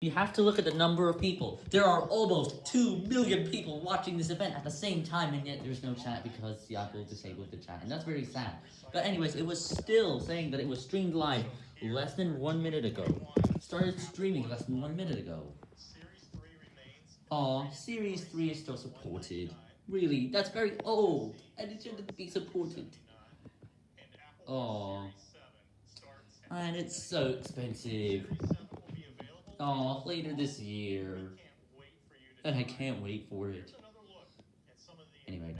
You have to look at the number of people. There are almost 2 million people watching this event at the same time, and yet there's no chat because Apple disabled the chat, and that's very sad. But anyways, it was still saying that it was streamed live less than one minute ago. Started streaming less than one minute ago. Aw, Series 3 is still supported. Really, that's very old, and it shouldn't be supported. Aw. And it's so expensive. Aw, later this year. And I can't wait for it.